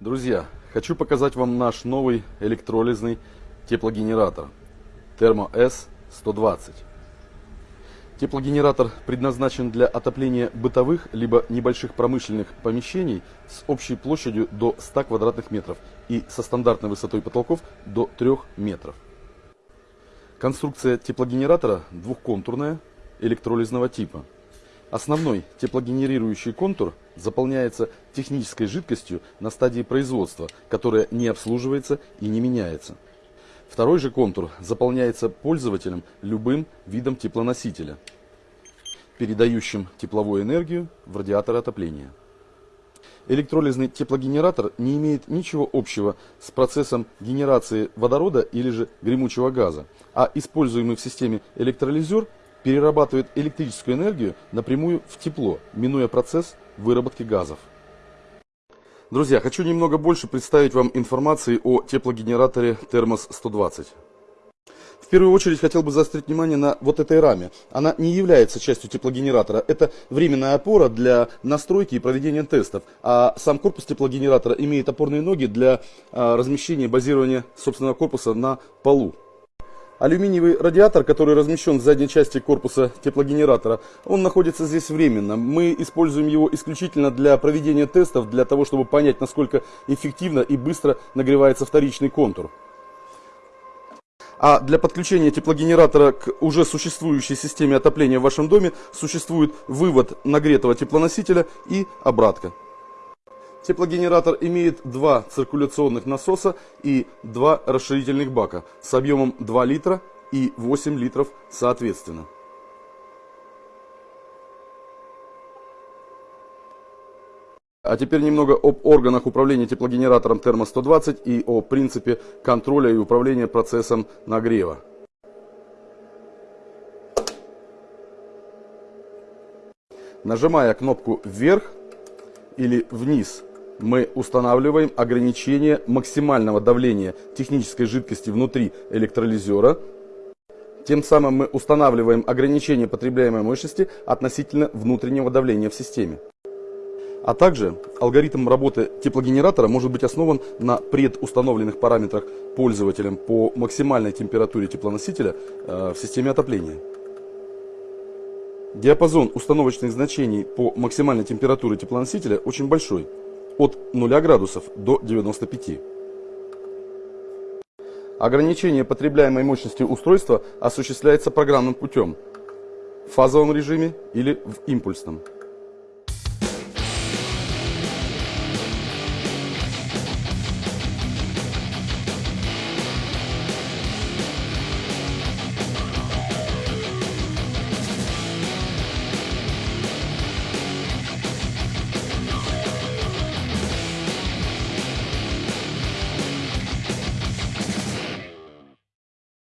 Друзья, хочу показать вам наш новый электролизный теплогенератор Thermo S120. Теплогенератор предназначен для отопления бытовых либо небольших промышленных помещений с общей площадью до 100 квадратных метров и со стандартной высотой потолков до 3 метров. Конструкция теплогенератора двухконтурная, электролизного типа. Основной теплогенерирующий контур заполняется технической жидкостью на стадии производства, которая не обслуживается и не меняется. Второй же контур заполняется пользователем любым видом теплоносителя, передающим тепловую энергию в радиатор отопления. Электролизный теплогенератор не имеет ничего общего с процессом генерации водорода или же гремучего газа, а используемый в системе электролизер перерабатывает электрическую энергию напрямую в тепло, минуя процесс выработки газов. Друзья, хочу немного больше представить вам информации о теплогенераторе Термос 120. В первую очередь хотел бы заострить внимание на вот этой раме. Она не является частью теплогенератора. Это временная опора для настройки и проведения тестов. А сам корпус теплогенератора имеет опорные ноги для а, размещения и базирования собственного корпуса на полу. Алюминиевый радиатор, который размещен в задней части корпуса теплогенератора, он находится здесь временно. Мы используем его исключительно для проведения тестов, для того, чтобы понять, насколько эффективно и быстро нагревается вторичный контур. А для подключения теплогенератора к уже существующей системе отопления в вашем доме существует вывод нагретого теплоносителя и обратка. Теплогенератор имеет два циркуляционных насоса и два расширительных бака с объемом 2 литра и 8 литров соответственно. А теперь немного об органах управления теплогенератором Термо-120 и о принципе контроля и управления процессом нагрева. Нажимая кнопку вверх или вниз мы устанавливаем ограничение максимального давления технической жидкости внутри электролизера. Тем самым мы устанавливаем ограничение потребляемой мощности относительно внутреннего давления в системе. А также алгоритм работы теплогенератора может быть основан на предустановленных параметрах пользователем по максимальной температуре теплоносителя э, в системе отопления. Диапазон установочных значений по максимальной температуре теплоносителя очень большой от 0 градусов до 95. Ограничение потребляемой мощности устройства осуществляется программным путем в фазовом режиме или в импульсном.